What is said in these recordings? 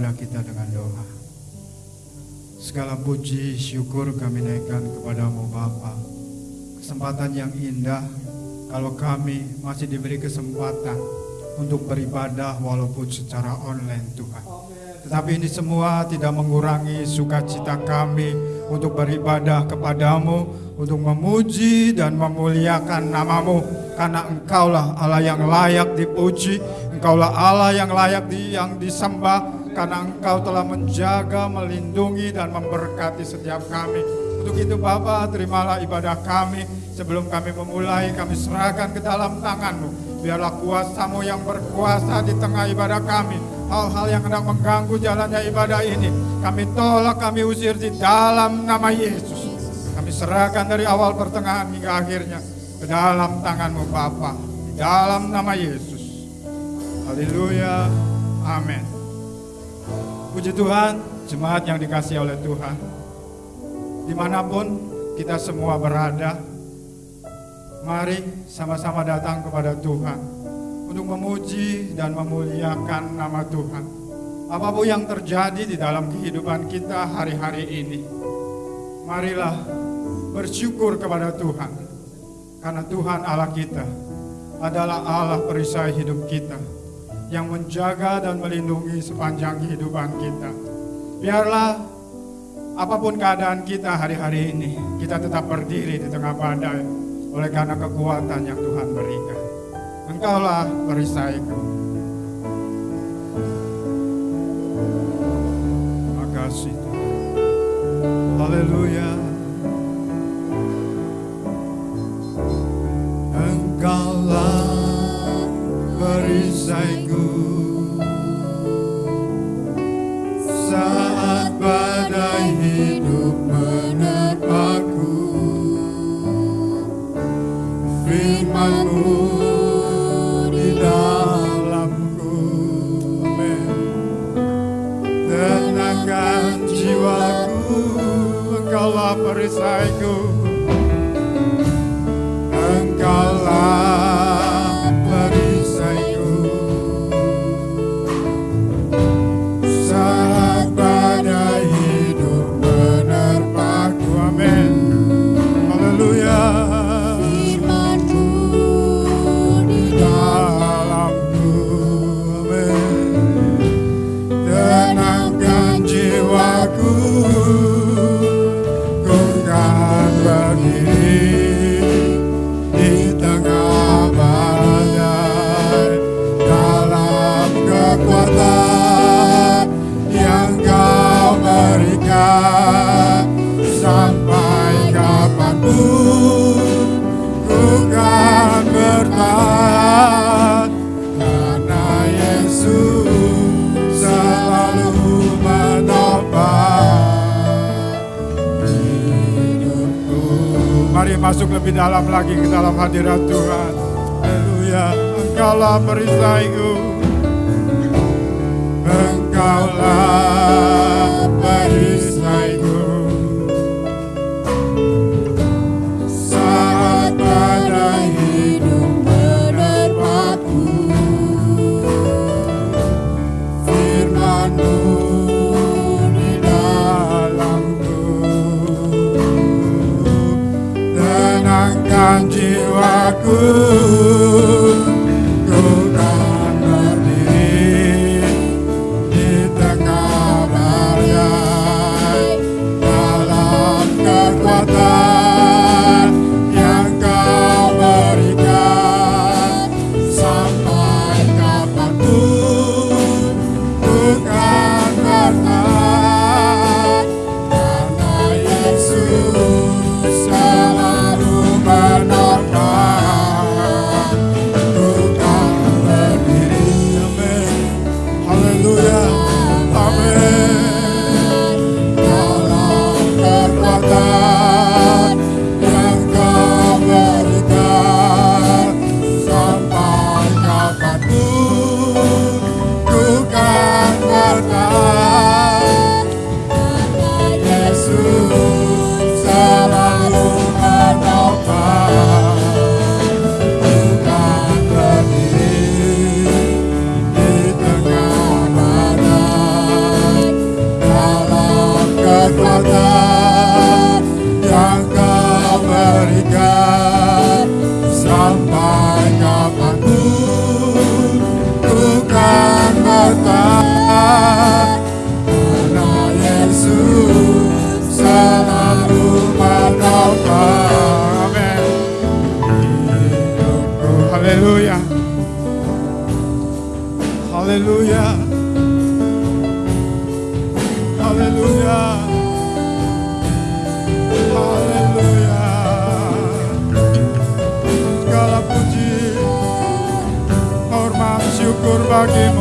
ibadah kita dengan doa. Segala puji syukur kami naikkan kepadamu Bapa. Kesempatan yang indah kalau kami masih diberi kesempatan untuk beribadah walaupun secara online Tuhan. Tetapi ini semua tidak mengurangi sukacita kami untuk beribadah kepadamu, untuk memuji dan memuliakan namamu. Karena engkaulah Allah yang layak dipuji, engkaulah Allah yang layak di, yang disembah, karena engkau telah menjaga, melindungi, dan memberkati setiap kami. Untuk itu Bapa, terimalah ibadah kami. Sebelum kami memulai, kami serahkan ke dalam tanganmu. Biarlah kuasamu yang berkuasa di tengah ibadah kami hal-hal yang hendak mengganggu jalannya ibadah ini. Kami tolak, kami usir di dalam nama Yesus. Kami serahkan dari awal pertengahan hingga akhirnya ke dalam tanganmu Bapa. Di dalam nama Yesus. Haleluya. Amin. Puji Tuhan, jemaat yang dikasih oleh Tuhan. Di mana pun kita semua berada, mari sama-sama datang kepada Tuhan untuk memuji dan memuliakan nama Tuhan. Apa pun yang terjadi di dalam kehidupan kita hari-hari ini, marilah bersyukur kepada Tuhan. Karena Tuhan Allah kita adalah Allah perisai hidup kita yang menjaga dan melindungi sepanjang kehidupan kita. Biarlah apa pun keadaan kita hari-hari ini, kita tetap berdiri di tengah badai oleh karena kekuatan yang Tuhan berikan. Engkaulah perisaiku. Makasih Tuhan. Haleluya. Engkaulah perisaiku. Saat badai hidup menerpaku Firmanmu di dalamku Amin. Tenangkan jiwaku Engkaulah perisaiku Engkaulah Engkaulah syukur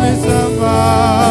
kami sembah,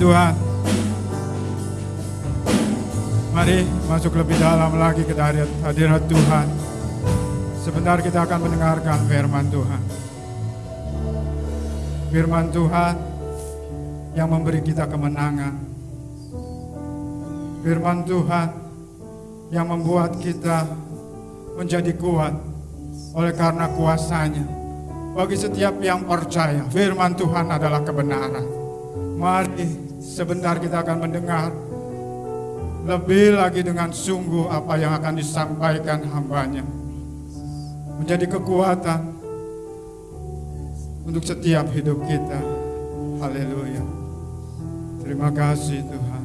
Tuhan. Mari masuk lebih dalam lagi ke hadirat, Tuhan. Sebentar kita akan mendengarkan firman Tuhan. Firman Tuhan yang memberi kita kemenangan. Firman Tuhan yang membuat kita menjadi kuat oleh karena kuasanya. Bagi setiap yang percaya, firman Tuhan adalah kebenaran. Mari sebentar kita akan mendengar lebih lagi dengan sungguh apa yang akan disampaikan hambanya. Menjadi kekuatan untuk setiap hidup kita. Haleluya. Terima kasih Tuhan.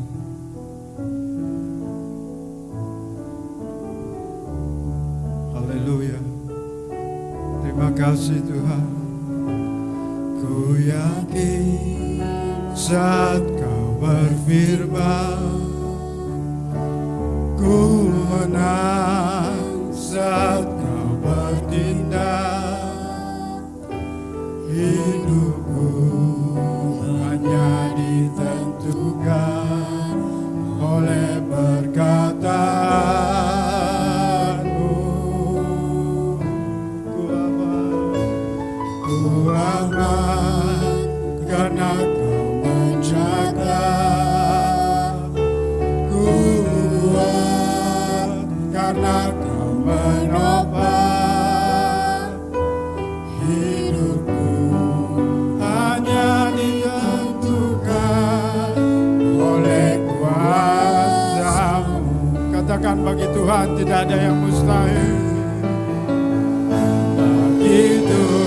Haleluya. Terima kasih Tuhan. Ku yakin saat kau berfirman Ku menang saat kau bertindak. Hidupku hanya ditentukan bagi Tuhan tidak ada yang mustahil. Bagi Tuhan.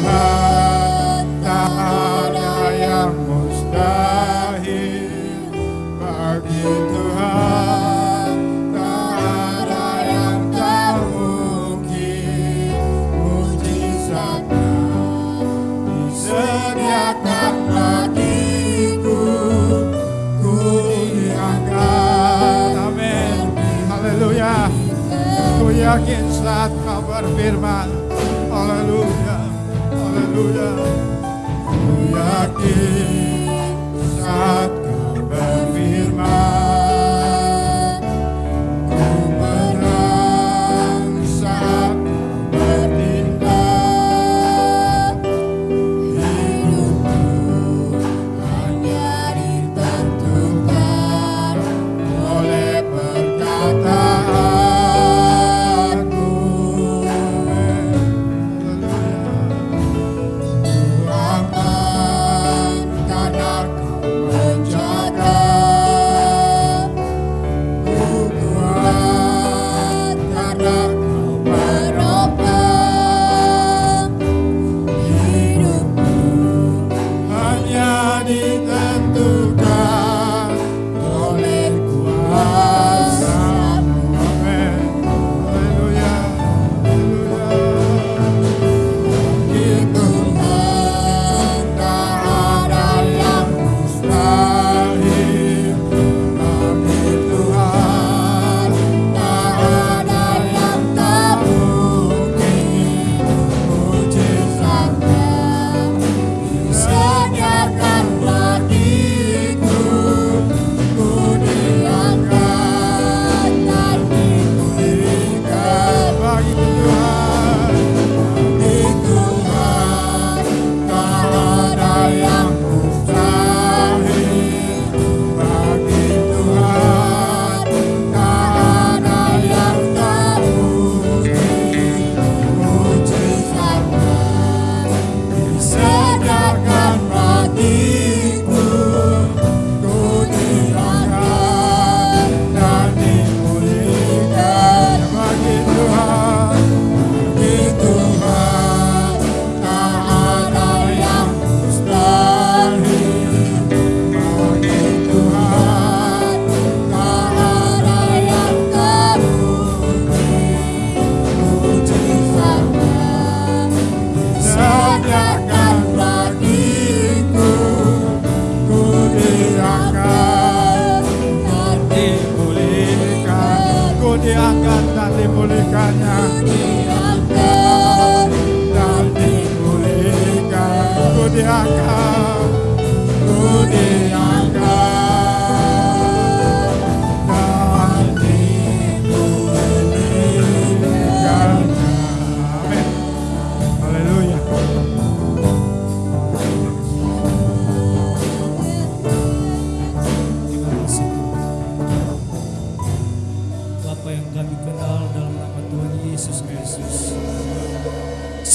Yakin saat kau berfirman Haleluya Haleluya Ku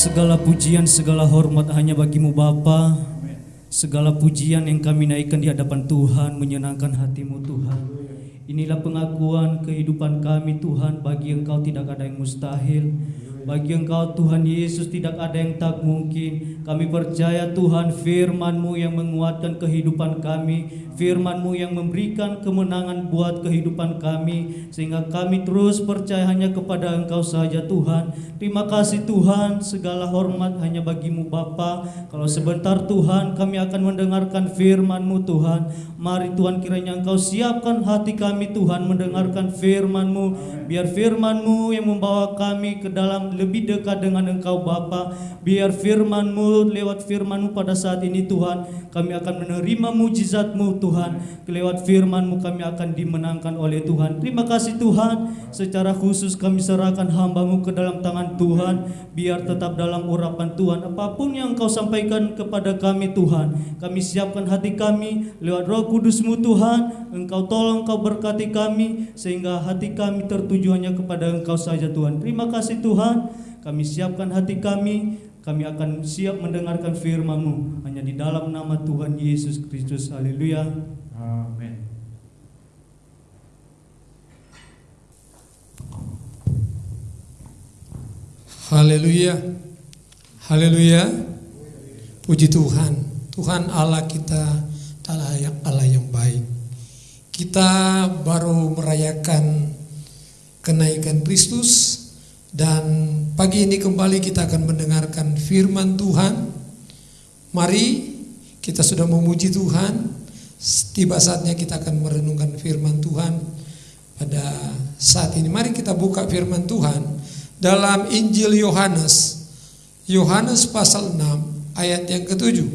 Segala pujian, segala hormat hanya bagimu Bapa. Segala pujian yang kami naikkan di hadapan Tuhan menyenangkan hatimu Tuhan. Inilah pengakuan kehidupan kami Tuhan bagi Engkau tidak ada yang mustahil. Bagi Engkau Tuhan Yesus tidak ada yang tak mungkin. Kami percaya Tuhan firman-Mu yang menguatkan kehidupan kami, firman-Mu yang memberikan kemenangan buat kehidupan kami sehingga kami terus percaya hanya kepada Engkau saja Tuhan. Terima kasih Tuhan, segala hormat hanya bagimu Bapa. Kalau sebentar Tuhan kami akan mendengarkan firman-Mu Tuhan. Mari Tuhan kiranya Engkau siapkan hati kami Tuhan mendengarkan firman-Mu. Biar firman-Mu yang membawa kami ke dalam lebih dekat dengan Engkau Bapa. Biar firman-Mu lewat firman-Mu pada saat ini Tuhan kami akan menerima mujizat-Mu Tuhan. Lewat firman-Mu kami akan dimenangkan oleh Tuhan. Terima kasih Tuhan. Secara khusus kami serahkan hamba-Mu ke dalam tangan Tuhan. Biar tetap dalam urapan Tuhan. Apa pun yang Engkau sampaikan kepada kami Tuhan. Kami siapkan hati kami lewat roh kudus-Mu Tuhan. Engkau tolong, Engkau berkati kami. Sehingga hati kami tertuju hanya kepada Engkau saja Tuhan. Terima kasih Tuhan. Kami siapkan hati kami. Kami akan siap mendengarkan firman-Mu. Hanya di dalam nama Tuhan Yesus Kristus. Haleluya. Amin. Haleluya. Haleluya. Puji Tuhan. Tuhan Allah kita adalah yang Allah yang baik. Kita baru merayakan kenaikan Kristus dan pagi ini kembali kita akan mendengarkan firman Tuhan. Mari kita sudah memuji Tuhan. Tiba saatnya kita akan merenungkan firman Tuhan pada saat ini. Mari kita buka firman Tuhan dalam Injil Yohanes. Yohanes pasal 6 ayat yang ketujuh.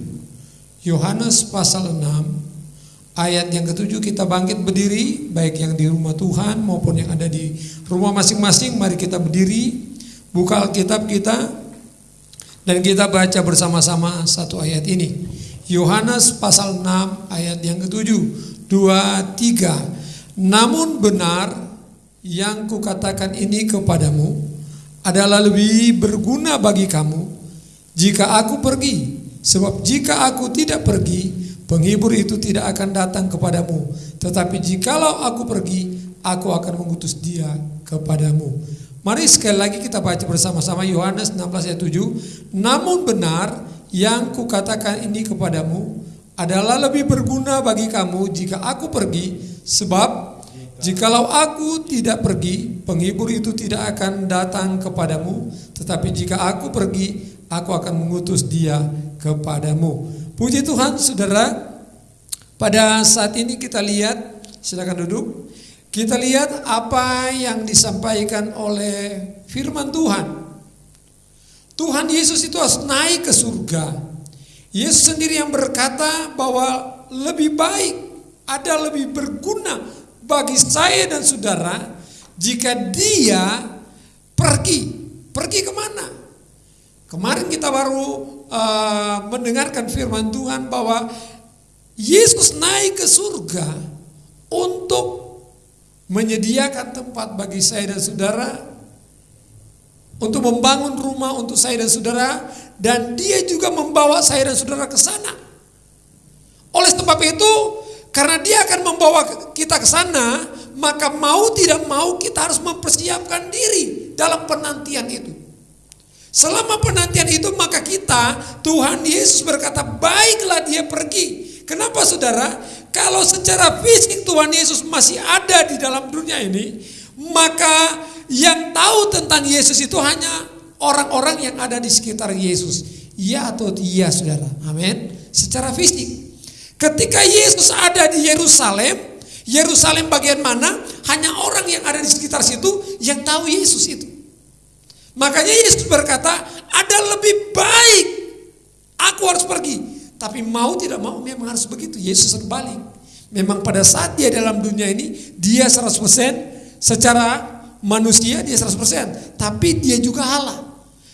Yohanes pasal 6 ayat yang ketujuh kita bangkit berdiri baik yang di rumah Tuhan maupun yang ada di rumah masing-masing mari kita berdiri buka Alkitab kita dan kita baca bersama-sama satu ayat ini. Yohanes pasal 6 ayat yang ketujuh. Dua, tiga. Namun benar yang kukatakan ini kepadamu adalah lebih berguna bagi kamu jika aku pergi. Sebab jika aku tidak pergi, penghibur itu tidak akan datang kepadamu. Tetapi jikalau aku pergi, aku akan mengutus dia kepadamu. Mari sekali lagi kita baca bersama-sama Yohanes 16 ayat 7. Namun benar yang kukatakan ini kepadamu adalah lebih berguna bagi kamu jika aku pergi sebab jikalau aku tidak pergi penghibur itu tidak akan datang kepadamu tetapi jika aku pergi aku akan mengutus dia kepadamu. Puji Tuhan Saudara pada saat ini kita lihat silakan duduk kita lihat apa yang disampaikan oleh firman Tuhan. Tuhan Yesus itu harus naik ke surga. Yesus sendiri yang berkata bahwa lebih baik ada lebih berguna bagi saya dan saudara jika dia pergi. Pergi ke mana? Kemarin kita baru uh, mendengarkan firman Tuhan bahwa Yesus naik ke surga untuk menyediakan tempat bagi saya dan saudara untuk membangun rumah untuk saya dan saudara dan dia juga membawa saya dan saudara ke sana. Oleh sebab itu, karena dia akan membawa kita ke sana, maka mau tidak mau kita harus mempersiapkan diri dalam penantian itu. Selama penantian itu maka kita, Tuhan Yesus berkata, baiklah dia pergi. Kenapa saudara? Kalau secara fisik Tuhan Yesus masih ada di dalam dunia ini, maka yang tahu tentang Yesus itu hanya orang-orang yang ada di sekitar Yesus. Ya atau iya saudara. Amin. Secara fisik. Ketika Yesus ada di Yerusalem, Yerusalem bagian mana? Hanya orang yang ada di sekitar situ yang tahu Yesus itu. Makanya Yesus berkata, ada lebih baik aku harus pergi. Tapi mau tidak mau memang harus begitu. Yesus berbalik. Memang pada saat dia dalam dunia ini, dia 100% secara manusia dia 100%. Tapi dia juga Allah.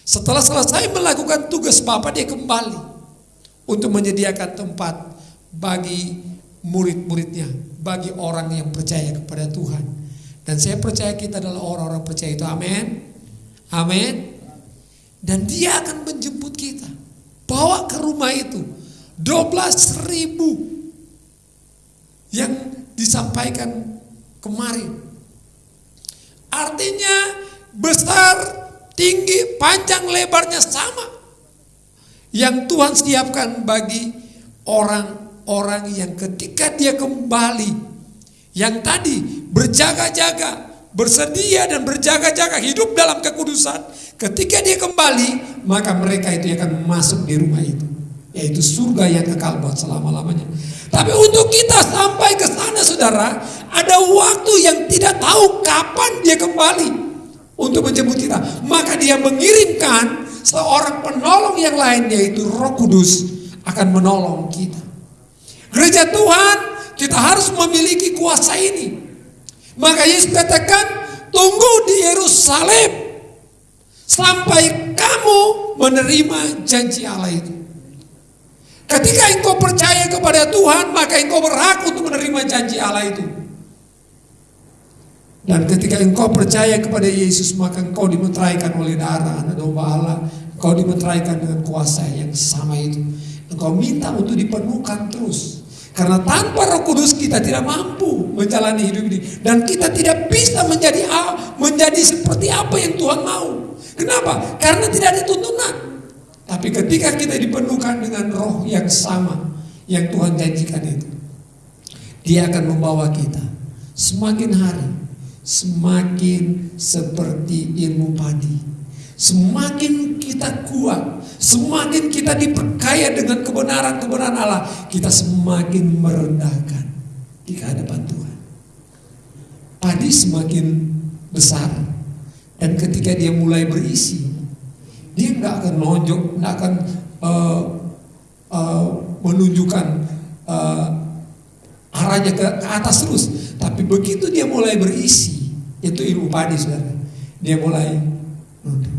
Setelah selesai melakukan tugas Bapa dia kembali untuk menyediakan tempat bagi murid-muridnya, bagi orang yang percaya kepada Tuhan. Dan saya percaya kita adalah orang-orang percaya itu. Amin. Amin. Dan dia akan menjemput kita. Bawa ke rumah itu. 12 ribu yang disampaikan kemarin. Artinya besar, tinggi, panjang, lebarnya sama. Yang Tuhan siapkan bagi orang-orang yang ketika dia kembali. Yang tadi berjaga-jaga, bersedia dan berjaga-jaga hidup dalam kekudusan. Ketika dia kembali, maka mereka itu akan masuk di rumah itu. Yaitu surga yang kekal buat selama-lamanya. Tapi untuk kita sampai ke sana saudara, ada waktu yang tidak tahu kapan dia kembali untuk menjemput kita. Maka dia mengirimkan seorang penolong yang lain yaitu Roh Kudus akan menolong kita. Gereja Tuhan, kita harus memiliki kuasa ini. Maka Yesus katakan, tunggu di Yerusalem sampai kamu menerima janji Allah itu. Ketika engkau percaya kepada Tuhan, maka engkau berhak untuk menerima janji Allah itu. Dan ketika engkau percaya kepada Yesus, maka engkau dimeteraikan oleh darah anak domba Allah. Engkau dimeteraikan dengan kuasa yang sama itu. Engkau minta untuk dipenuhkan terus. Karena tanpa roh kudus kita tidak mampu menjalani hidup ini. Dan kita tidak bisa menjadi menjadi seperti apa yang Tuhan mau. Kenapa? Karena tidak ada tuntunan. Tapi ketika kita dipenuhkan dengan roh yang sama yang Tuhan janjikan itu. Dia akan membawa kita semakin hari semakin seperti ilmu padi. Semakin kita kuat, semakin kita diperkaya dengan kebenaran-kebenaran Allah, kita semakin merendahkan di hadapan Tuhan. Padi semakin besar Dan ketika dia mulai berisi, dia nggak akan nonjok, nggak akan uh, uh, menunjukkan uh, arahnya ke, ke atas terus. Tapi begitu dia mulai berisi, itu ilmu padi saudara. Dia mulai nunduk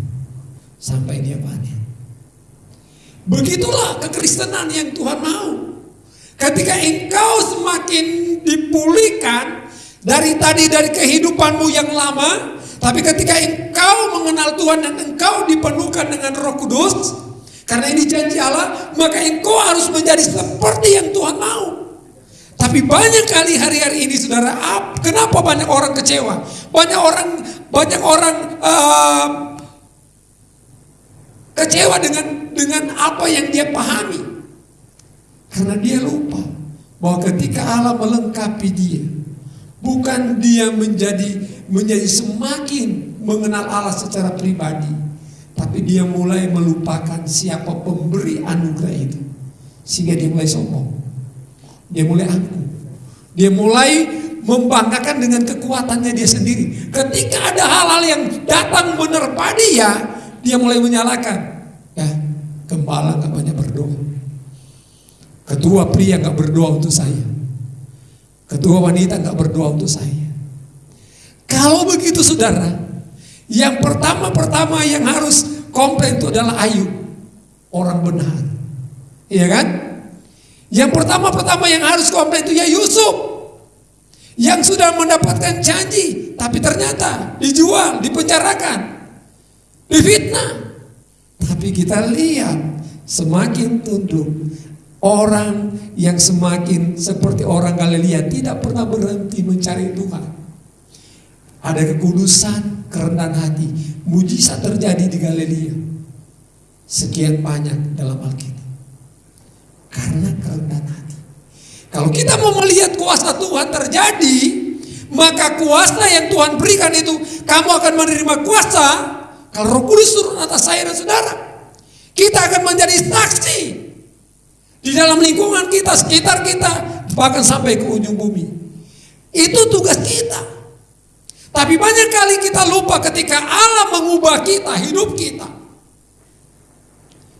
sampai dia panen. Begitulah kekristenan yang Tuhan mau. Ketika engkau semakin dipulihkan dari tadi dari kehidupanmu yang lama, tapi ketika engkau mengenal Tuhan dan engkau dipenuhkan dengan Roh Kudus, karena ini janji Allah, maka engkau harus menjadi seperti yang Tuhan mau. Tapi banyak kali hari-hari ini saudara, kenapa banyak orang kecewa? Banyak orang banyak orang uh, kecewa dengan dengan apa yang dia pahami. Karena dia lupa bahwa ketika Allah melengkapi dia, bukan dia menjadi menjadi semakin mengenal Allah secara pribadi, tapi dia mulai melupakan siapa pemberi anugerah itu. Sehingga dia mulai sombong. Dia mulai angkuh. Dia mulai membanggakan dengan kekuatannya dia sendiri. Ketika ada hal-hal yang datang menerpa dia, dia mulai menyalahkan. Ya, gembala nggak banyak berdoa. Ketua pria nggak berdoa untuk saya. Ketua wanita nggak berdoa untuk saya. Kalau begitu saudara, yang pertama-pertama yang harus komplain itu adalah Ayub, orang benar. Iya kan? Yang pertama-pertama yang harus komplain itu ya Yusuf. Yang sudah mendapatkan janji, tapi ternyata dijual, dipenjarakan, difitnah. Tapi kita lihat semakin tunduk orang yang semakin seperti orang Galilea tidak pernah berhenti mencari Tuhan. Ada kekudusan, kerendahan hati, mujizat terjadi di Galilea. Sekian banyak dalam Alkitab. Karena kerendahan hati. Kalau kita mau melihat kuasa Tuhan terjadi, maka kuasa yang Tuhan berikan itu, kamu akan menerima kuasa kalau Roh Kudus turun atas saya dan saudara. Kita akan menjadi saksi di dalam lingkungan kita, sekitar kita, bahkan sampai ke ujung bumi. Itu tugas kita. Tapi banyak kali kita lupa ketika Allah mengubah kita, hidup kita.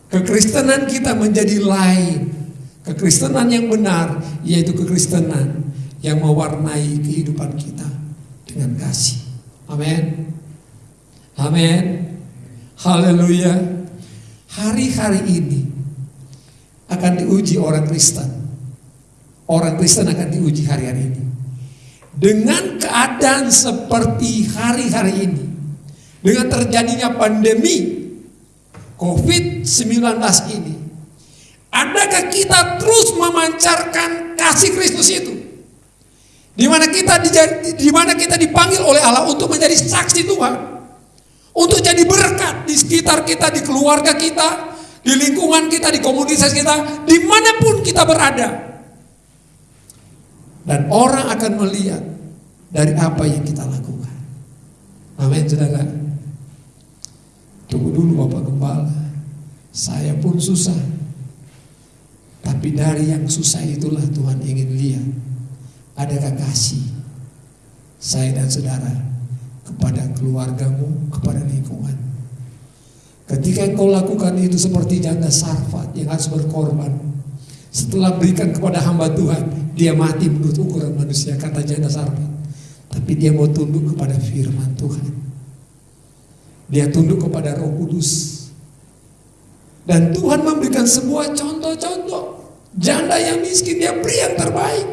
Kekristenan kita menjadi lain. Kekristenan yang benar yaitu kekristenan yang mewarnai kehidupan kita dengan kasih. Amin. Amin. Haleluya. Hari-hari ini akan diuji orang Kristen. Orang Kristen akan diuji hari-hari ini. Dengan keadaan seperti hari-hari ini. Dengan terjadinya pandemi COVID-19 ini. Adakah kita terus memancarkan kasih Kristus itu? Di mana kita di mana kita dipanggil oleh Allah untuk menjadi saksi Tuhan. Untuk jadi berkat di sekitar kita, di keluarga kita, di lingkungan kita, di komunitas kita, di mana pun kita berada. Dan orang akan melihat dari apa yang kita lakukan. Amin, saudara. Tunggu dulu Bapak Gembala. Saya pun susah. Tapi dari yang susah itulah Tuhan ingin lihat. Adakah kasih saya dan saudara kepada keluargamu, kepada lingkungan. Ketika engkau lakukan itu seperti janda sarfat yang harus berkorban. Setelah berikan kepada hamba Tuhan, dia mati menurut ukuran manusia, kata janda sarfat. Tapi dia mau tunduk kepada firman Tuhan. Dia tunduk kepada roh kudus. Dan Tuhan memberikan sebuah contoh-contoh. Janda yang miskin, dia beri yang terbaik.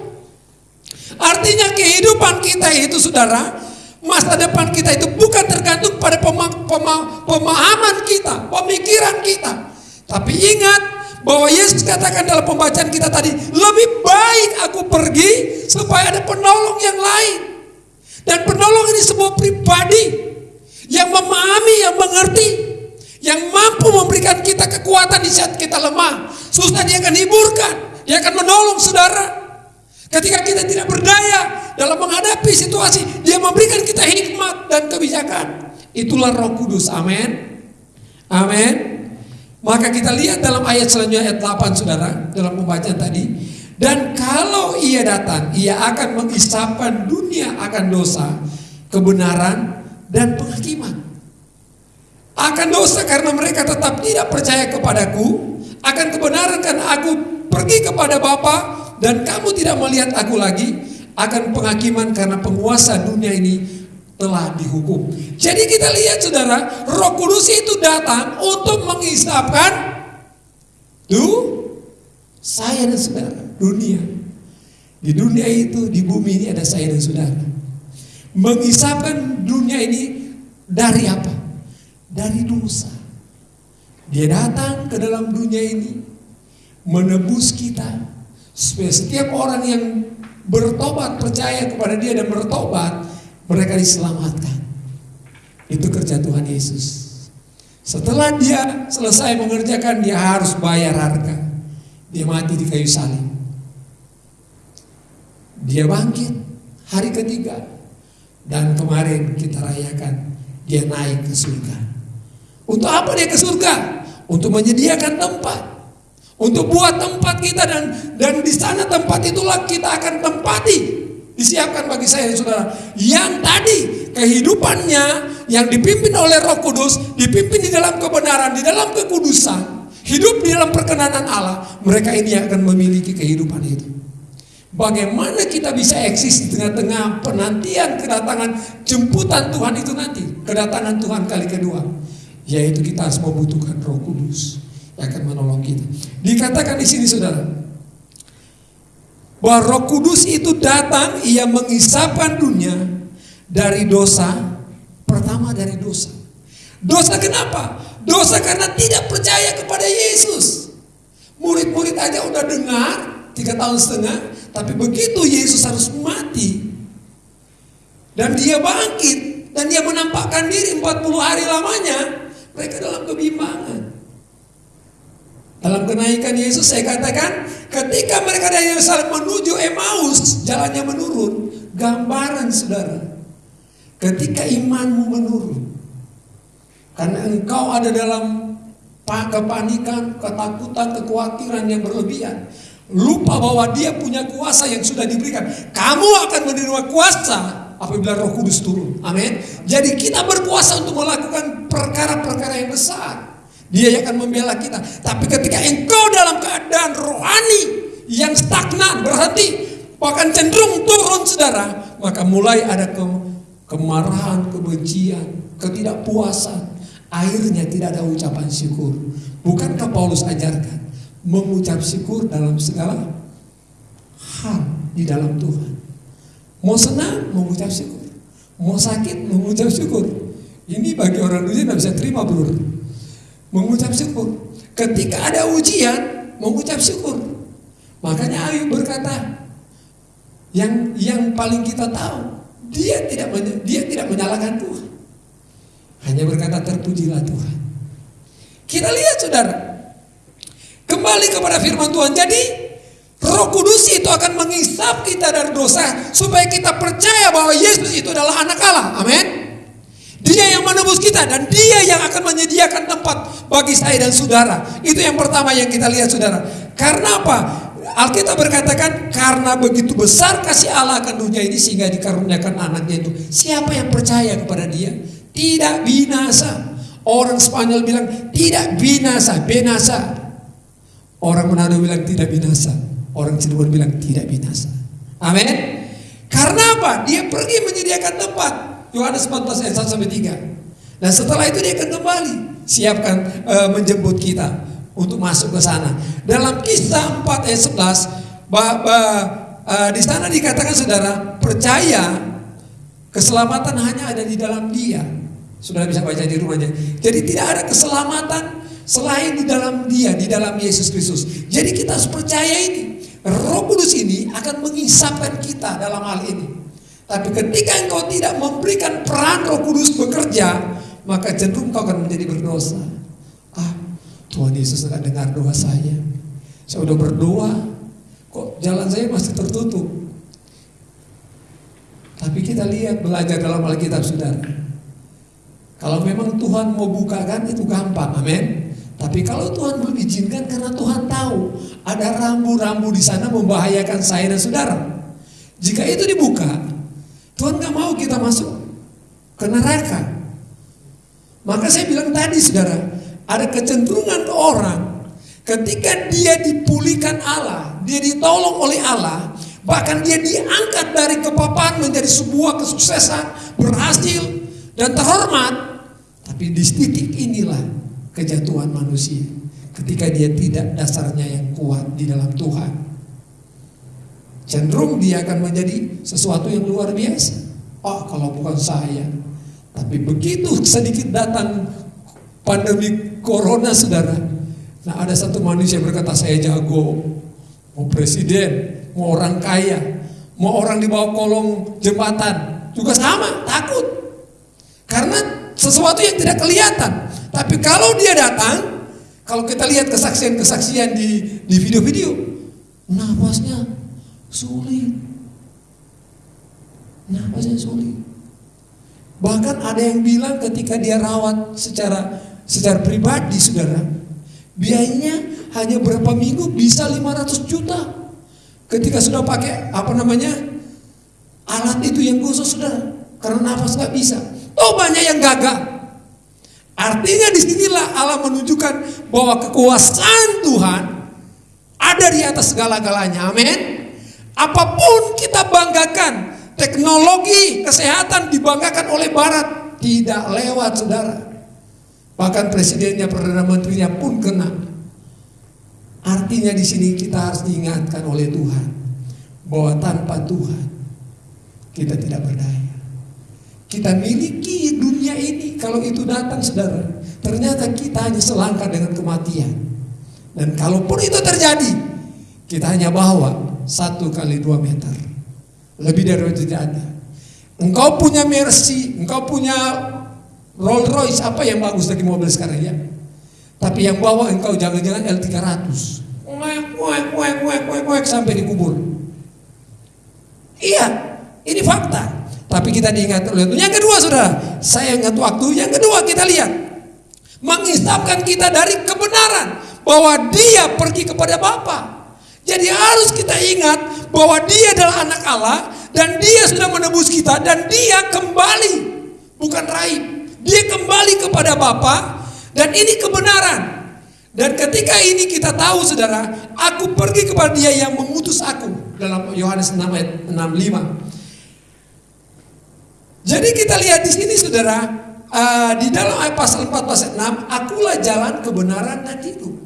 Artinya kehidupan kita itu saudara, masa depan kita itu bukan tergantung pada pema pema pemahaman kita, pemikiran kita. Tapi ingat bahwa Yesus katakan dalam pembacaan kita tadi, lebih baik aku pergi supaya ada penolong yang lain. Dan penolong ini sebuah pribadi yang memahami, yang mengerti, yang mampu memberikan kita kekuatan di saat kita lemah. Susah dia akan hiburkan, dia akan menolong saudara. Ketika kita tidak berdaya dalam menghadapi situasi, dia memberikan kita hikmat dan kebijakan. Itulah Roh Kudus. Amin. Amin. Maka kita lihat dalam ayat selanjutnya ayat 8 Saudara, dalam pembacaan tadi, dan kalau ia datang, ia akan mengisapkan dunia akan dosa, kebenaran dan penghakiman. akan dosa karena mereka tetap tidak percaya kepadaku, akan kebenaran karena aku pergi kepada Bapa dan kamu tidak melihat aku lagi, akan penghakiman karena penguasa dunia ini telah dihukum. Jadi kita lihat saudara, Roh Kudus itu datang untuk menghisapkan tuh saya dan saudara dunia. Di dunia itu, di bumi ini ada saya dan saudara. Menghisapkan dunia ini dari apa? Dari dosa. Dia datang ke dalam dunia ini menebus kita setiap orang yang bertobat percaya kepada dia dan bertobat mereka diselamatkan. Itu kerja Tuhan Yesus. Setelah dia selesai mengerjakan dia harus bayar harga. Dia mati di kayu salib. Dia bangkit hari ketiga. Dan kemarin kita rayakan dia naik ke surga. Untuk apa dia ke surga? Untuk menyediakan tempat. Untuk buat tempat kita dan dan di sana tempat itulah kita akan tempati. Disiapkan bagi saya dan saudara. Yang tadi kehidupannya yang dipimpin oleh Roh Kudus, dipimpin di dalam kebenaran, di dalam kekudusan, hidup di dalam perkenanan Allah, mereka ini akan memiliki kehidupan itu. Bagaimana kita bisa eksis di tengah-tengah penantian kedatangan jemputan Tuhan itu nanti, kedatangan Tuhan kali kedua, yaitu kita harus membutuhkan Roh Kudus akan menolong kita. Dikatakan di sini saudara, bahwa Roh Kudus itu datang, ia mengisapkan dunia dari dosa, pertama dari dosa. Dosa kenapa? Dosa karena tidak percaya kepada Yesus. Murid-murid aja udah dengar tiga tahun setengah, tapi begitu Yesus harus mati dan dia bangkit dan dia menampakkan diri 40 hari lamanya, mereka dalam kebimbangan. Dalam kenaikan Yesus saya katakan ketika mereka dari Yerusalem menuju Emmaus jalannya menurun. Gambaran saudara ketika imanmu menurun karena engkau ada dalam kepanikan, ketakutan, kekhawatiran yang berlebihan lupa bahwa dia punya kuasa yang sudah diberikan. Kamu akan menerima kuasa apabila roh kudus turun. Amin. Jadi kita berkuasa untuk melakukan perkara-perkara yang besar dia yang akan membela kita. Tapi ketika engkau dalam keadaan rohani yang stagnan, berhenti, bahkan cenderung turun saudara, maka mulai ada ke, kemarahan, kebencian, ketidakpuasan. Akhirnya tidak ada ucapan syukur. Bukankah Paulus ajarkan mengucap syukur dalam segala hal di dalam Tuhan. Mau senang, mengucap syukur. Mau sakit, mengucap syukur. Ini bagi orang dunia tidak bisa terima bro mengucap syukur. Ketika ada ujian, mengucap syukur. Makanya Ayub berkata, yang yang paling kita tahu, dia tidak dia tidak menyalahkan Tuhan. Hanya berkata terpujilah Tuhan. Kita lihat saudara, kembali kepada firman Tuhan. Jadi Roh Kudus itu akan mengisap kita dari dosa supaya kita percaya bahwa Yesus itu adalah anak Allah. Amin. Dia yang menebus kita dan dia yang akan menyediakan tempat bagi saya dan saudara. Itu yang pertama yang kita lihat saudara. Karena apa? Alkitab berkatakan karena begitu besar kasih Allah akan dunia ini sehingga dikaruniakan anaknya itu. Siapa yang percaya kepada dia? Tidak binasa. Orang Spanyol bilang tidak binasa, binasa. Orang Manado bilang tidak binasa. Orang Cirebon bilang tidak binasa. Amin. Karena apa? Dia pergi menyediakan tempat. Yohanes 14 ayat 1 sampai 3. Nah setelah itu dia akan kembali siapkan e, menjemput kita untuk masuk ke sana. Dalam kisah 4 ayat 11 bah, bah, e, di sana dikatakan saudara percaya keselamatan hanya ada di dalam dia. Saudara bisa baca di rumahnya. Jadi tidak ada keselamatan selain di dalam dia, di dalam Yesus Kristus. Jadi kita harus percaya ini. Roh Kudus ini akan mengisapkan kita dalam hal ini. Tapi ketika engkau tidak memberikan peran roh kudus bekerja, maka cenderung kau akan menjadi berdosa. Ah, Tuhan Yesus tidak dengar doa saya. Saya sudah berdoa, kok jalan saya masih tertutup. Tapi kita lihat belajar dalam Alkitab saudara. Kalau memang Tuhan mau bukakan itu gampang, amin. Tapi kalau Tuhan belum izinkan karena Tuhan tahu ada rambu-rambu di sana membahayakan saya dan saudara. Jika itu dibuka, Tuhan gak mau kita masuk ke neraka. Maka saya bilang tadi saudara, ada kecenderungan orang ketika dia dipulihkan Allah, dia ditolong oleh Allah, bahkan dia diangkat dari kepapan menjadi sebuah kesuksesan, berhasil dan terhormat. Tapi di titik inilah kejatuhan manusia ketika dia tidak dasarnya yang kuat di dalam Tuhan. Cenderung dia akan menjadi sesuatu yang luar biasa. Oh, kalau bukan saya. Tapi begitu sedikit datang pandemi corona saudara. Nah ada satu manusia berkata saya jago. Mau presiden, mau orang kaya, mau orang di bawah kolong jembatan. Juga sama, takut. Karena sesuatu yang tidak kelihatan. Tapi kalau dia datang, kalau kita lihat kesaksian-kesaksian di di video-video, nafasnya sulit. Nafasnya sulit. Bahkan ada yang bilang ketika dia rawat secara secara pribadi, saudara, biayanya hanya berapa minggu bisa 500 juta. Ketika sudah pakai apa namanya alat itu yang khusus, saudara, karena nafas nggak bisa. Oh banyak yang gagal. Artinya di sinilah Allah menunjukkan bahwa kekuasaan Tuhan ada di atas segala-galanya. Amin. Apa pun kita banggakan, teknologi kesehatan dibanggakan oleh Barat, tidak lewat saudara. Bahkan presidennya, perdana menterinya pun kena. Artinya di sini kita harus diingatkan oleh Tuhan bahwa tanpa Tuhan kita tidak berdaya. Kita miliki dunia ini kalau itu datang saudara, ternyata kita hanya selangkah dengan kematian. Dan kalaupun itu terjadi, kita hanya bawa satu kali dua meter. Lebih dari itu tidak ada. Engkau punya Mercy, engkau punya Rolls Royce, apa yang bagus lagi mobil sekarang ya? Tapi yang bawa engkau jangan-jangan L300. Wek, wek, wek, wek, wek, wek, sampai dikubur. Iya, ini fakta. Tapi kita diingat oleh Tuhan. Yang kedua saudara, saya ingat waktu. Yang kedua kita lihat. Mengisapkan kita dari kebenaran. Bahwa dia pergi kepada Bapa. Jadi harus kita ingat bahwa dia adalah anak Allah. Dan dia sudah menebus kita. Dan dia kembali. Bukan raib. Dia kembali kepada Bapa. Dan ini kebenaran. Dan ketika ini kita tahu saudara, aku pergi kepada dia yang mengutus aku. Dalam Yohanes 6 ayat 65. Jadi kita lihat di sini saudara, uh, di dalam ayat pasal 4 pasal 6, akulah jalan kebenaran dan hidup.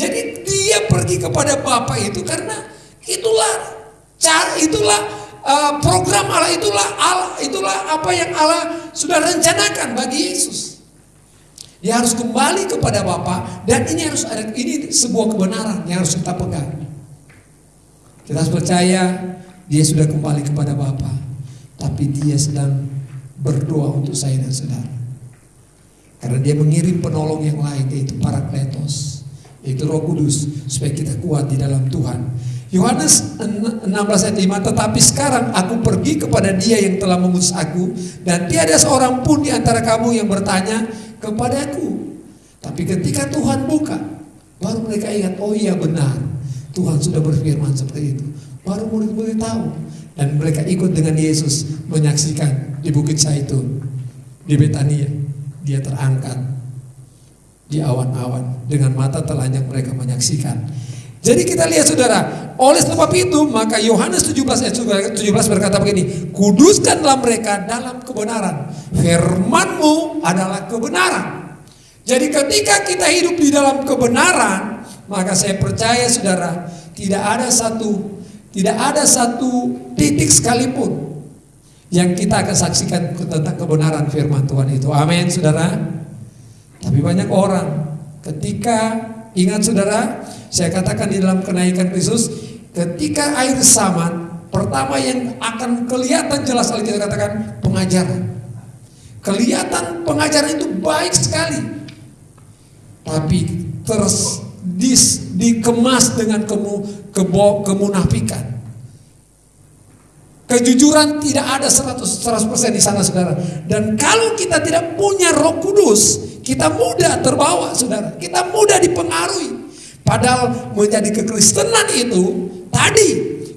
Jadi dia pergi kepada Bapa itu karena itulah cara itulah uh, program Allah itulah Allah itulah apa yang Allah sudah rencanakan bagi Yesus. Dia harus kembali kepada Bapa dan ini harus ada ini sebuah kebenaran yang harus kita pegang. Kita harus percaya dia sudah kembali kepada Bapa, tapi dia sedang berdoa untuk saya dan saudara. Karena dia mengirim penolong yang lain yaitu para kletos, yaitu Roh Kudus supaya kita kuat di dalam Tuhan. Yohanes 16 ayat 5 Tetapi sekarang aku pergi kepada dia yang telah mengutus aku Dan tiada seorang pun di antara kamu yang bertanya kepadaku Tapi ketika Tuhan buka Baru mereka ingat oh iya benar Tuhan sudah berfirman seperti itu. Baru murid-murid tahu Dan mereka ikut dengan Yesus menyaksikan di Bukit Zaitun Di Betania. Dia terangkat di awan-awan Dengan mata telanjang mereka menyaksikan jadi kita lihat saudara, oleh sebab itu maka Yohanes 17 ayat 17 berkata begini, kuduskanlah mereka dalam kebenaran. Firmanmu adalah kebenaran. Jadi ketika kita hidup di dalam kebenaran, maka saya percaya saudara, tidak ada satu tidak ada satu titik sekalipun yang kita akan saksikan tentang kebenaran firman Tuhan itu. Amin, saudara. Tapi banyak orang ketika ingat saudara, saya katakan di dalam kenaikan Kristus, ketika air saman, pertama yang akan kelihatan jelas kali kita katakan pengajaran. Kelihatan pengajaran itu baik sekali. Tapi terus dis, dikemas dengan kemu, kebo, kemunafikan. Kejujuran tidak ada 100%, 100% di sana saudara. Dan kalau kita tidak punya roh kudus, kita mudah terbawa saudara. Kita mudah dipengaruhi. Padahal menjadi kekristenan itu tadi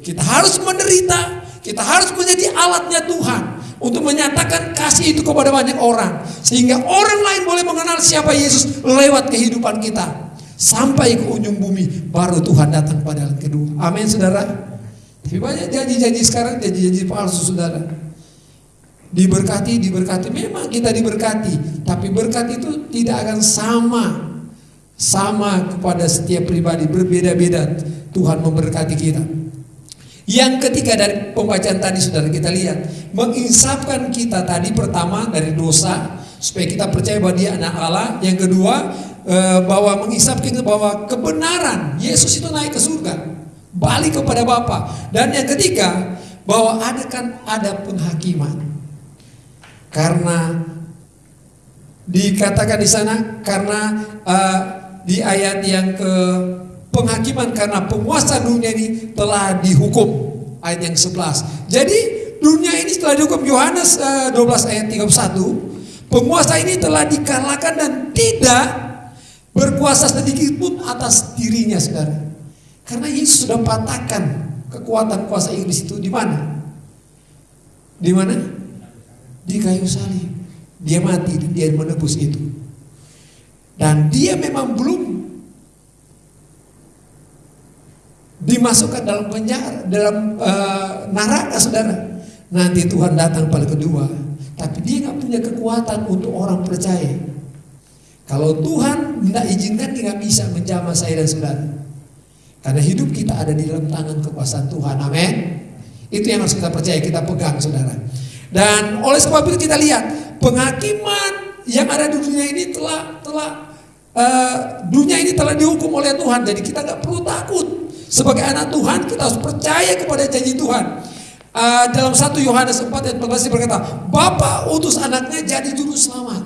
kita harus menderita, kita harus menjadi alatnya Tuhan. untuk menyatakan kasih itu kepada banyak orang sehingga orang lain boleh mengenal siapa Yesus lewat kehidupan kita sampai ke ujung bumi baru Tuhan datang pada yang kedua. Amin saudara. Tapi banyak janji-janji sekarang janji-janji palsu saudara. Diberkati, diberkati. Memang kita diberkati, tapi berkat itu tidak akan sama sama kepada setiap pribadi berbeda-beda Tuhan memberkati kita. Yang ketiga dari pembacaan tadi saudara kita lihat menginsafkan kita tadi pertama dari dosa supaya kita percaya bahwa dia anak Allah. Yang kedua eh, bahwa mengisapkan kita bahwa kebenaran Yesus itu naik ke surga balik kepada Bapa. Dan yang ketiga bahwa ada kan ada penghakiman karena dikatakan di sana karena uh, di ayat yang ke penghakiman karena penguasa dunia ini telah dihukum ayat yang 11. Jadi dunia ini setelah dihukum Yohanes uh, 12 ayat 31 penguasa ini telah dikalahkan dan tidak berkuasa sedikit pun atas dirinya saudara. Karena Yesus sudah patahkan kekuatan kuasa iblis itu di mana? Di mana? Di kayu salib. Dia mati dia menebus itu. Dan dia memang belum dimasukkan dalam penjara, dalam uh, neraka saudara. Nanti Tuhan datang pada kedua, tapi dia nggak punya kekuatan untuk orang percaya. Kalau Tuhan tidak izinkan dia nggak bisa menjamah saya dan saudara. Karena hidup kita ada di dalam tangan kekuasaan Tuhan. Amin. Itu yang harus kita percaya, kita pegang saudara. Dan oleh sebab itu kita lihat penghakiman yang ada di dunia ini telah telah uh, dunia ini telah dihukum oleh Tuhan. Jadi kita nggak perlu takut. Sebagai anak Tuhan kita harus percaya kepada janji Tuhan. Uh, dalam 1 Yohanes 4 ayat 14 berkata, Bapa utus anaknya jadi juru selamat.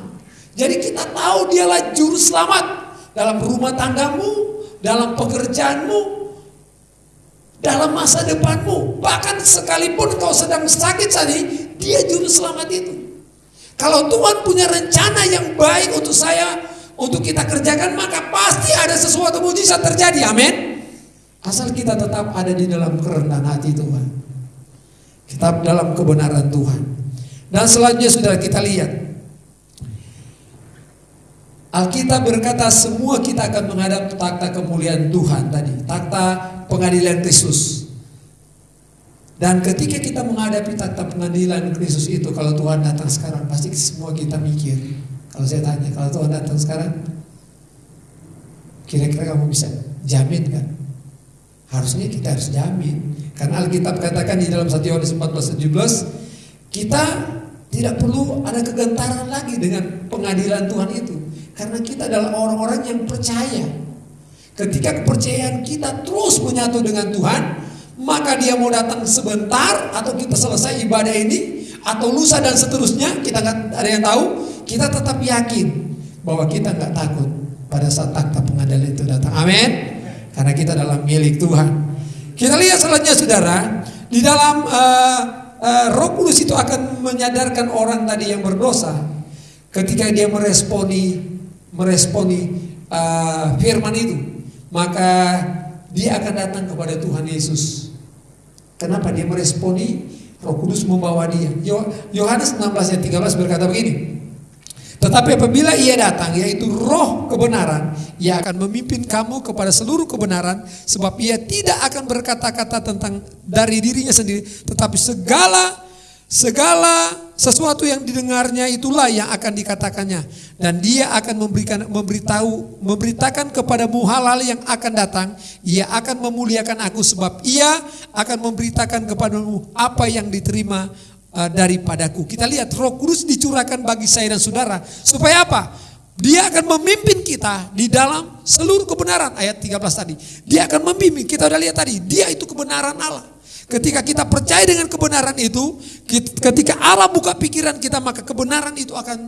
Jadi kita tahu dialah juru selamat dalam rumah tanggamu, dalam pekerjaanmu, dalam masa depanmu. Bahkan sekalipun kau sedang sakit saat ini, dia juru selamat itu. Kalau Tuhan punya rencana yang baik untuk saya, untuk kita kerjakan, maka pasti ada sesuatu mujizat terjadi. Amin. Asal kita tetap ada di dalam kerendahan hati Tuhan. Kita dalam kebenaran Tuhan. Dan selanjutnya sudah kita lihat. Alkitab berkata semua kita akan menghadap takhta kemuliaan Tuhan tadi. Takhta pengadilan Kristus. Dan ketika kita menghadapi takhta pengadilan Kristus itu, kalau Tuhan datang sekarang, pasti semua kita mikir. Kalau saya tanya, kalau Tuhan datang sekarang, kira-kira kamu bisa jamin kan? Harusnya kita harus jamin. Karena Alkitab katakan di dalam 1 Yohanes 14 17, kita tidak perlu ada kegentaran lagi dengan pengadilan Tuhan itu. Karena kita adalah orang-orang yang percaya. Ketika kepercayaan kita terus menyatu dengan Tuhan, maka dia mau datang sebentar atau kita selesai ibadah ini atau lusa dan seterusnya kita nggak ada yang tahu kita tetap yakin bahwa kita nggak takut pada saat takhta pengadilan itu datang. Amin. Karena kita dalam milik Tuhan. Kita lihat selanjutnya saudara. Di dalam uh, uh, Roh Kudus itu akan menyadarkan orang tadi yang berdosa. Ketika dia meresponi meresponi uh, firman itu maka dia akan datang kepada Tuhan Yesus. Kenapa dia meresponi? Roh Kudus membawa dia. Yohanes 16 ayat 13 berkata begini. Tetapi apabila ia datang, yaitu roh kebenaran, ia akan memimpin kamu kepada seluruh kebenaran, sebab ia tidak akan berkata-kata tentang dari dirinya sendiri, tetapi segala Segala sesuatu yang didengarnya itulah yang akan dikatakannya. Dan dia akan memberikan memberitahu memberitakan kepadamu hal-hal yang akan datang. Ia akan memuliakan aku sebab ia akan memberitakan kepadamu apa yang diterima uh, daripadaku. Kita lihat Roh Kudus dicurahkan bagi saya dan saudara. Supaya apa? Dia akan memimpin kita di dalam seluruh kebenaran. Ayat 13 tadi. Dia akan memimpin. Kita udah lihat tadi. Dia itu kebenaran Allah Ketika kita percaya dengan kebenaran itu, ketika Allah buka pikiran kita, maka kebenaran itu akan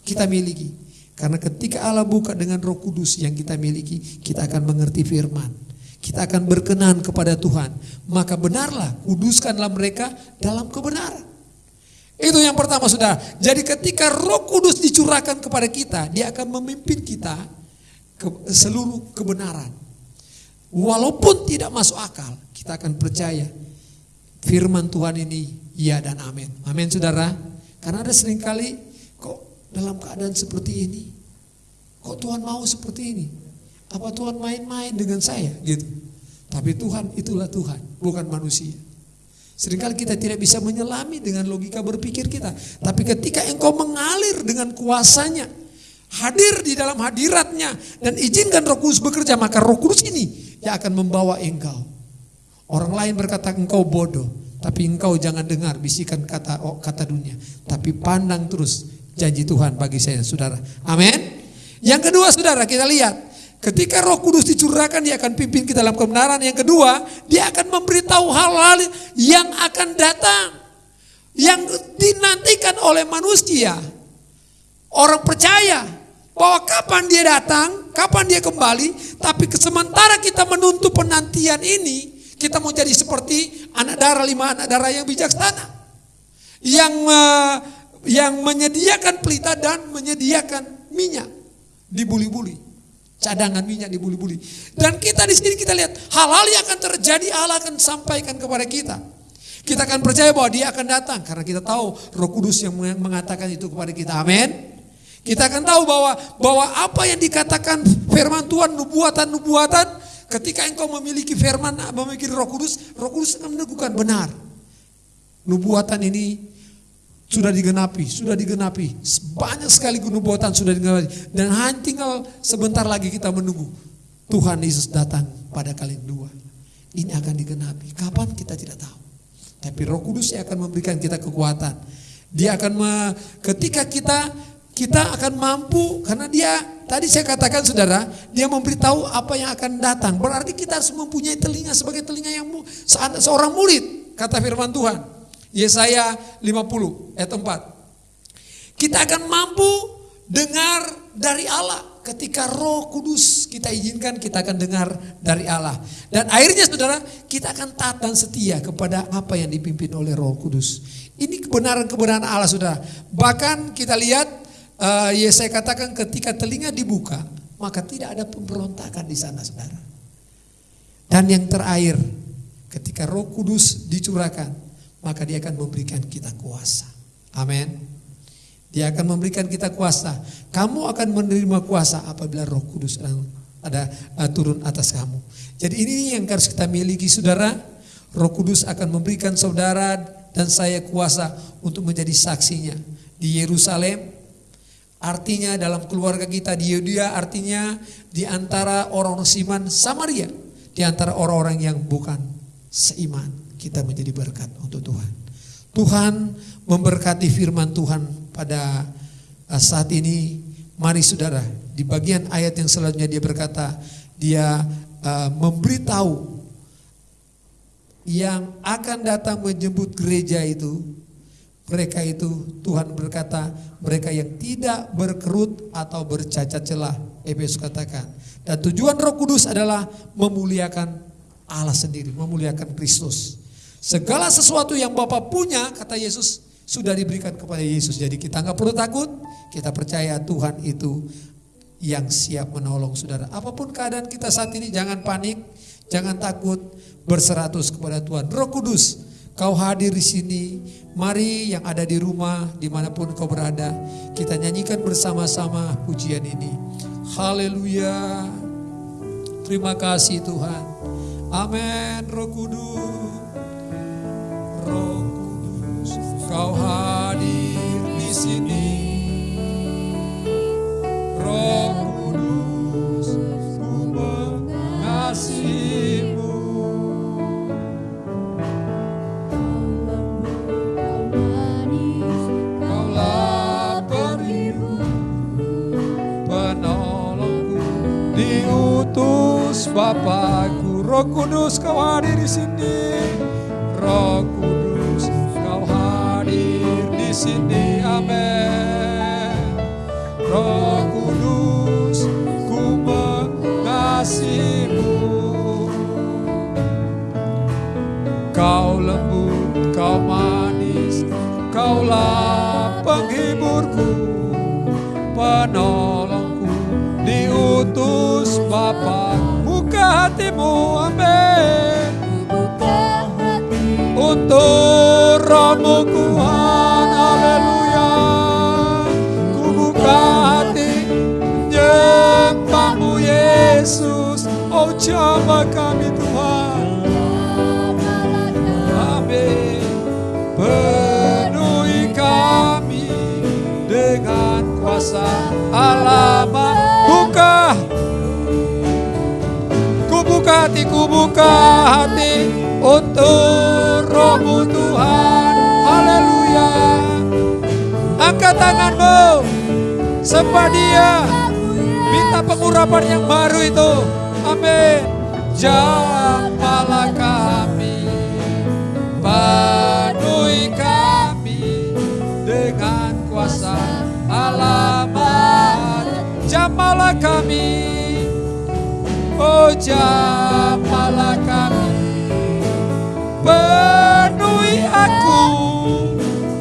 kita miliki. Karena ketika Allah buka dengan roh kudus yang kita miliki, kita akan mengerti firman. Kita akan berkenan kepada Tuhan. Maka benarlah, kuduskanlah mereka dalam kebenaran. Itu yang pertama sudah. Jadi ketika roh kudus dicurahkan kepada kita, dia akan memimpin kita ke seluruh kebenaran. Walaupun tidak masuk akal, kita akan percaya firman Tuhan ini Ya dan amin. Amin saudara. Karena ada sering kali kok dalam keadaan seperti ini. Kok Tuhan mau seperti ini? Apa Tuhan main-main dengan saya gitu. Tapi Tuhan itulah Tuhan, bukan manusia. Seringkali kita tidak bisa menyelami dengan logika berpikir kita. Tapi ketika engkau mengalir dengan kuasanya, hadir di dalam hadiratnya, dan izinkan roh kudus bekerja, maka roh kudus ini yang akan membawa engkau. Orang lain berkata engkau bodoh, tapi engkau jangan dengar bisikan kata oh, kata dunia. Tapi pandang terus janji Tuhan bagi saya saudara. Amin. Yang kedua saudara kita lihat. Ketika roh kudus dicurahkan dia akan pimpin kita dalam kebenaran. Yang kedua dia akan memberitahu hal-hal yang akan datang. Yang dinantikan oleh manusia. Orang percaya bahwa kapan dia datang, kapan dia kembali. Tapi sementara kita menuntut penantian ini. Kita mau jadi seperti anak darah lima anak darah yang bijaksana. Yang uh, yang menyediakan pelita dan menyediakan minyak dibuli-buli. Cadangan minyak dibuli-buli. Dan kita di sini kita lihat hal-hal yang akan terjadi Allah akan sampaikan kepada kita. Kita akan percaya bahwa dia akan datang karena kita tahu Roh Kudus yang mengatakan itu kepada kita. Amin. Kita akan tahu bahwa bahwa apa yang dikatakan firman Tuhan nubuatan-nubuatan ketika engkau memiliki firman memiliki Roh Kudus, Roh Kudus akan meneguhkan benar. Nubuatan ini sudah digenapi, sudah digenapi. Banyak sekali nubuatan sudah digenapi. Dan hanya tinggal sebentar lagi kita menunggu. Tuhan Yesus datang pada kali kedua. Ini akan digenapi. Kapan kita tidak tahu. Tapi roh kudus yang akan memberikan kita kekuatan. Dia akan me, ketika kita kita akan mampu karena dia tadi saya katakan saudara dia memberitahu apa yang akan datang berarti kita harus mempunyai telinga sebagai telinga yang seorang murid kata firman Tuhan Yesaya 50 ayat 4. Kita akan mampu dengar dari Allah ketika Roh Kudus kita izinkan kita akan dengar dari Allah. Dan akhirnya Saudara, kita akan taat dan setia kepada apa yang dipimpin oleh Roh Kudus. Ini kebenaran-kebenaran Allah Saudara. Bahkan kita lihat uh, Yesaya katakan ketika telinga dibuka, maka tidak ada pemberontakan di sana Saudara. Dan yang terakhir, ketika Roh Kudus dicurahkan, maka dia akan memberikan kita kuasa. Amin. Dia akan memberikan kita kuasa. Kamu akan menerima kuasa apabila Roh Kudus ada uh, turun atas kamu. Jadi ini yang harus kita miliki saudara. Roh Kudus akan memberikan saudara dan saya kuasa untuk menjadi saksinya di Yerusalem. Artinya dalam keluarga kita di Yudea artinya di antara orang-orang Siman Samaria, di antara orang-orang yang bukan seiman kita menjadi berkat untuk Tuhan. Tuhan memberkati firman Tuhan pada uh, saat ini. Mari saudara, di bagian ayat yang selanjutnya dia berkata, dia uh, memberitahu yang akan datang menjemput gereja itu, mereka itu Tuhan berkata, mereka yang tidak berkerut atau bercacat celah, Efesus katakan. Dan tujuan Roh Kudus adalah memuliakan Allah sendiri, memuliakan Kristus. Segala sesuatu yang Bapak punya, kata Yesus, sudah diberikan kepada Yesus. Jadi kita nggak perlu takut, kita percaya Tuhan itu yang siap menolong saudara. Apa pun keadaan kita saat ini, jangan panik, jangan takut, berseratus kepada Tuhan. Roh Kudus, kau hadir di sini. Mari yang ada di rumah, di mana pun kau berada, kita nyanyikan bersama-sama pujian ini. Haleluya. Terima kasih Tuhan. Amin. Roh Kudus. Roh Kudus, Kau hadir di sini. Roh Kudus, ku mengasihimu. Diutus Bapakku. Roh Kudus, Kau hadir di sini. Roh Kudus, Kau hadir di sini. Amin. Roh Kudus, ku mengasihimu. Kau lembut, kau manis, kaulah hatimu, amin. Buka hati untuk rohmu kuat, haleluya. Ku buka hati menyembahmu Yesus, oh coba kami Tuhan. Amin. Penuhi kami dengan kuasa Allah. Buka hati, ku buka hati untuk rohmu Tuhan. Haleluya. Angkat tanganmu. Sembah dia. Minta pengurapan yang baru itu. Amin. Jamahlah kami. Penuhi kami dengan kuasa alamat. Jamalah kami. Oh jamalah kami. Penuhi aku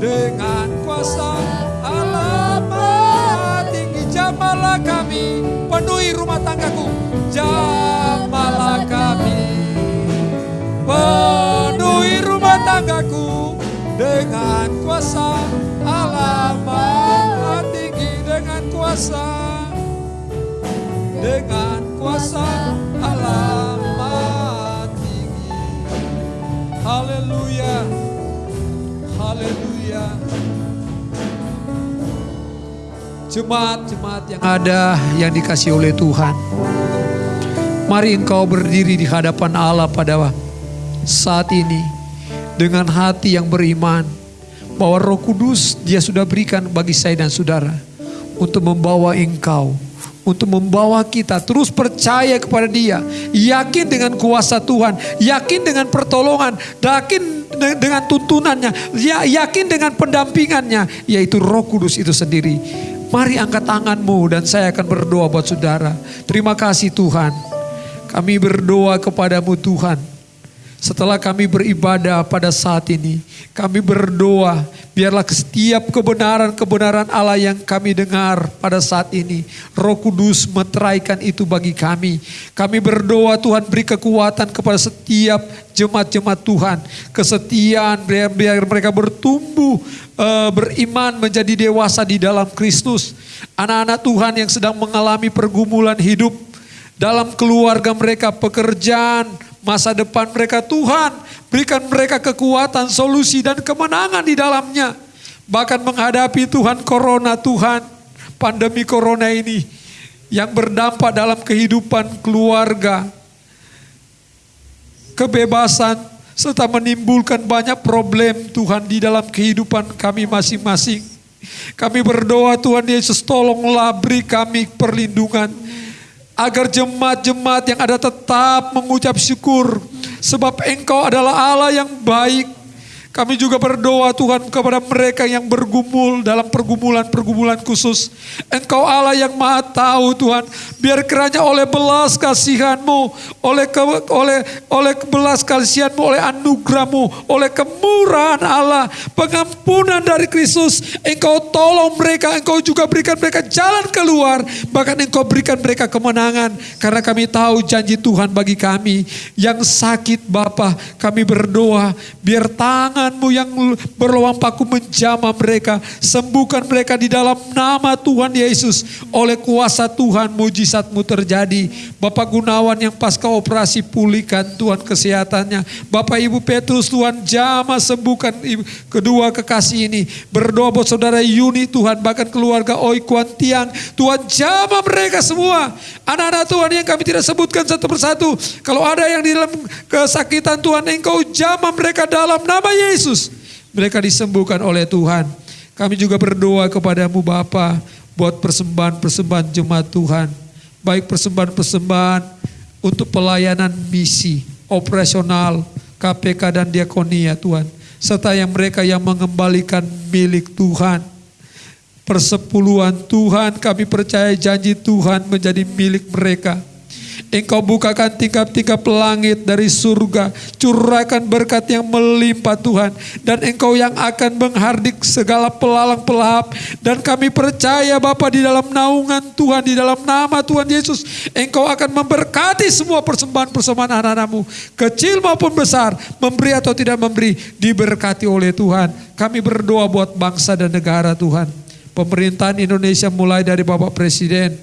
dengan kuasa alamat tinggi. Jamalah kami. Penuhi rumah tanggaku. Jamalah kami. Penuhi rumah tanggaku dengan kuasa alamat tinggi dengan kuasa dengan Haleluya. Haleluya. Jemaat-jemaat yang ada yang dikasih oleh Tuhan. Mari engkau berdiri di hadapan Allah pada saat ini dengan hati yang beriman bahwa Roh Kudus Dia sudah berikan bagi saya dan saudara untuk membawa engkau, untuk membawa kita terus percaya kepada Dia, yakin dengan kuasa Tuhan, yakin dengan pertolongan, yakin de- dengan tuntunannya, ya- yakin dengan pendampingannya, yaitu Roh Kudus itu sendiri. Mari angkat tanganmu dan saya akan berdoa buat saudara. Terima kasih Tuhan. Kami berdoa kepadamu Tuhan. Setelah kami beribadah pada saat ini, kami berdoa biarlah setiap kebenaran-kebenaran Allah yang kami dengar pada saat ini, Roh Kudus meteraikan itu bagi kami. Kami berdoa Tuhan beri kekuatan kepada setiap jemaat-jemaat Tuhan, kesetiaan biar, biar mereka bertumbuh eh, beriman menjadi dewasa di dalam Kristus. Anak-anak Tuhan yang sedang mengalami pergumulan hidup dalam keluarga mereka, pekerjaan, masa depan mereka. Tuhan, berikan mereka kekuatan, solusi dan kemenangan di dalamnya. Bahkan menghadapi Tuhan corona, Tuhan, pandemi corona ini yang berdampak dalam kehidupan keluarga, kebebasan, serta menimbulkan banyak problem Tuhan di dalam kehidupan kami masing-masing. Kami berdoa Tuhan Yesus tolonglah beri kami perlindungan agar jemaat-jemaat yang ada tetap mengucap syukur sebab Engkau adalah Allah yang baik. Kami juga berdoa Tuhan kepada mereka yang bergumul dalam pergumulan-pergumulan khusus. Engkau Allah yang maha tahu Tuhan. Biar kiranya oleh belas kasihanmu, oleh ke, oleh oleh belas kasihanmu, oleh anugerahmu, oleh kemurahan Allah, pengampunan dari Kristus. Engkau tolong mereka, engkau juga berikan mereka jalan keluar. Bahkan engkau berikan mereka kemenangan. Karena kami tahu janji Tuhan bagi kami. Yang sakit Bapa kami berdoa. Biar tanganmu yang berluang paku menjamah mereka. Sembuhkan mereka di dalam nama Tuhan Yesus. Oleh kuasa Tuhan mujizatmu terjadi. Bapak Gunawan yang pasca operasi pulihkan Tuhan kesehatannya. Bapak Ibu Petrus Tuhan jamah sembuhkan ibu- kedua kekasih ini. Berdoa buat saudara Yuni Tuhan bahkan keluarga Oi Kuan Tiang. Tuhan jamah mereka semua. Anak-anak Tuhan yang kami tidak sebutkan satu persatu. Kalau ada yang di dalam kesakitan Tuhan engkau jamah mereka dalam nama Yesus. Mereka disembuhkan oleh Tuhan. Kami juga berdoa kepadamu Bapa buat persembahan-persembahan jemaat Tuhan. Baik persembahan-persembahan untuk pelayanan misi, operasional, KPK dan diakonia Tuhan. Serta yang mereka yang mengembalikan milik Tuhan. Persepuluhan Tuhan kami percaya janji Tuhan menjadi milik mereka. Engkau bukakan tingkap-tingkap langit dari surga. Curahkan berkat yang melimpah Tuhan. Dan engkau yang akan menghardik segala pelalang pelahap. Dan kami percaya Bapa di dalam naungan Tuhan. Di dalam nama Tuhan Yesus. Engkau akan memberkati semua persembahan-persembahan anak-anakmu. Kecil maupun besar. Memberi atau tidak memberi. Diberkati oleh Tuhan. Kami berdoa buat bangsa dan negara Tuhan. Pemerintahan Indonesia mulai dari Bapak Presiden.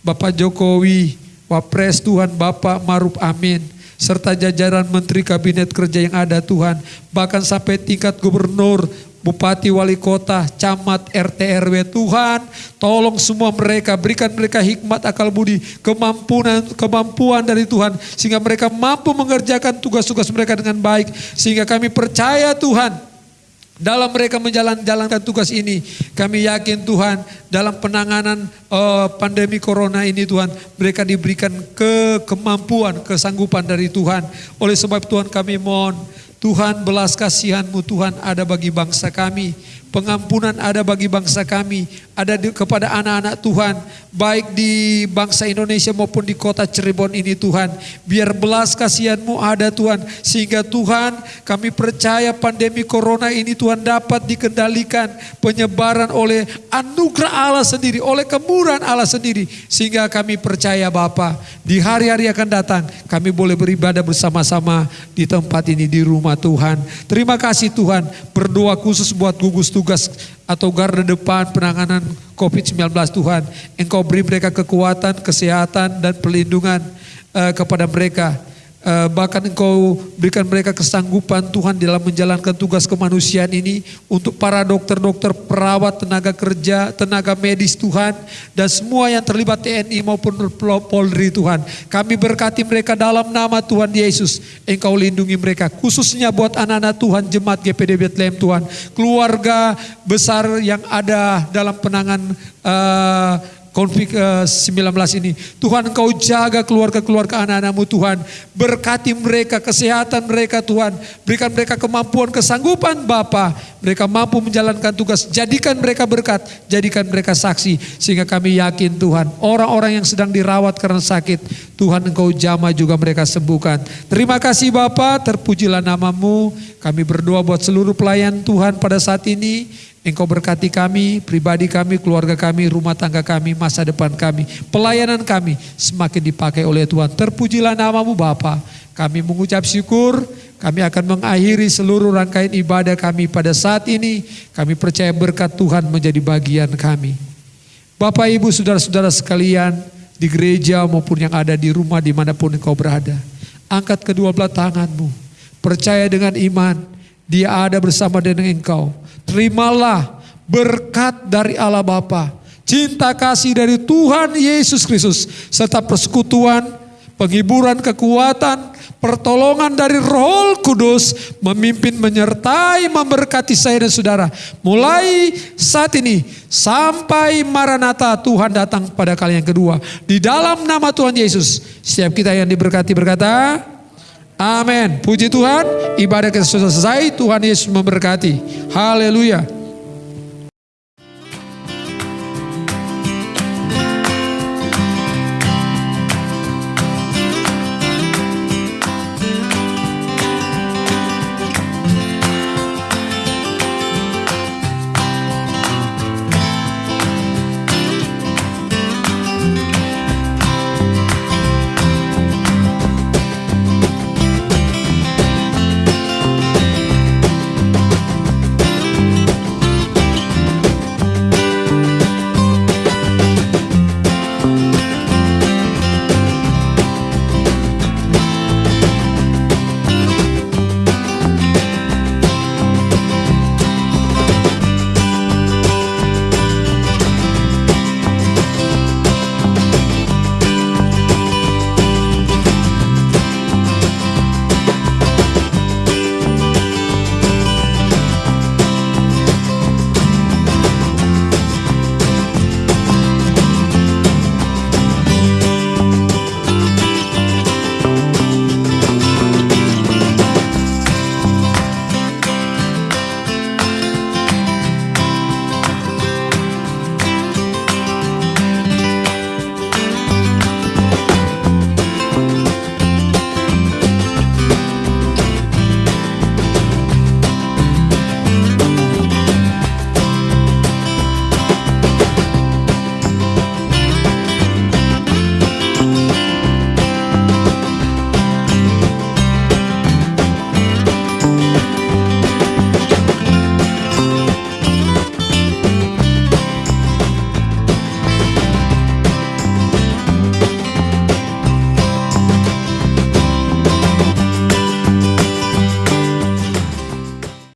Bapak Jokowi, Wapres Tuhan Bapak Maruf Amin. Serta jajaran Menteri Kabinet Kerja yang ada Tuhan, bahkan sampai tingkat gubernur, Bupati, Wali Kota, Camat, RT, RW, Tuhan, tolong semua mereka, berikan mereka hikmat, akal budi, kemampuan, kemampuan dari Tuhan, sehingga mereka mampu mengerjakan tugas-tugas mereka dengan baik, sehingga kami percaya Tuhan, dalam mereka menjalankan tugas ini, kami yakin Tuhan dalam penanganan uh, pandemi corona ini Tuhan, mereka diberikan ke kemampuan, kesanggupan dari Tuhan. Oleh sebab Tuhan kami mohon, Tuhan belas kasihanmu Tuhan ada bagi bangsa kami. Pengampunan ada bagi bangsa kami, ada di, kepada anak-anak Tuhan, baik di bangsa Indonesia maupun di kota Cirebon ini Tuhan. Biar belas kasihanmu ada Tuhan, sehingga Tuhan kami percaya pandemi corona ini Tuhan dapat dikendalikan penyebaran oleh anugerah Allah sendiri, oleh kemurahan Allah sendiri. Sehingga kami percaya Bapa di hari-hari akan datang kami boleh beribadah bersama-sama di tempat ini di rumah Tuhan. Terima kasih Tuhan, berdoa khusus buat gugus tugas tugas atau garda depan penanganan COVID-19 Tuhan. Engkau beri mereka kekuatan, kesehatan dan perlindungan uh, kepada mereka Eh, bahkan engkau berikan mereka kesanggupan Tuhan dalam menjalankan tugas kemanusiaan ini untuk para dokter-dokter, perawat, tenaga kerja, tenaga medis Tuhan dan semua yang terlibat TNI maupun Polri Tuhan. Kami berkati mereka dalam nama Tuhan Yesus. Engkau lindungi mereka khususnya buat anak-anak Tuhan jemaat GPD Bethlehem Tuhan. Keluarga besar yang ada dalam penangan uh, konflik uh, 19 ini. Tuhan engkau jaga keluarga-keluarga anak-anakmu Tuhan. Berkati mereka, kesehatan mereka Tuhan. Berikan mereka kemampuan, kesanggupan Bapa. Mereka mampu menjalankan tugas. Jadikan mereka berkat, jadikan mereka saksi. Sehingga kami yakin Tuhan, orang-orang yang sedang dirawat karena sakit, Tuhan engkau jama juga mereka sembuhkan. Terima kasih Bapa, terpujilah namamu. Kami berdoa buat seluruh pelayan Tuhan pada saat ini. Engkau berkati kami, pribadi kami, keluarga kami, rumah tangga kami, masa depan kami, pelayanan kami semakin dipakai oleh Tuhan. Terpujilah namamu Bapa. Kami mengucap syukur, kami akan mengakhiri seluruh rangkaian ibadah kami pada saat ini. Kami percaya berkat Tuhan menjadi bagian kami. Bapak, Ibu, Saudara-saudara sekalian di gereja maupun yang ada di rumah di mana pun engkau berada. Angkat kedua belah tanganmu. Percaya dengan iman, dia ada bersama dengan engkau terimalah berkat dari Allah Bapa, cinta kasih dari Tuhan Yesus Kristus, serta persekutuan, penghiburan kekuatan, pertolongan dari Roh Kudus memimpin, menyertai, memberkati saya dan saudara. Mulai saat ini sampai Maranatha Tuhan datang pada kali yang kedua. Di dalam nama Tuhan Yesus, setiap kita yang diberkati berkata, Amin. Puji Tuhan, ibadah kita sudah selesai. Tuhan Yesus memberkati. Haleluya.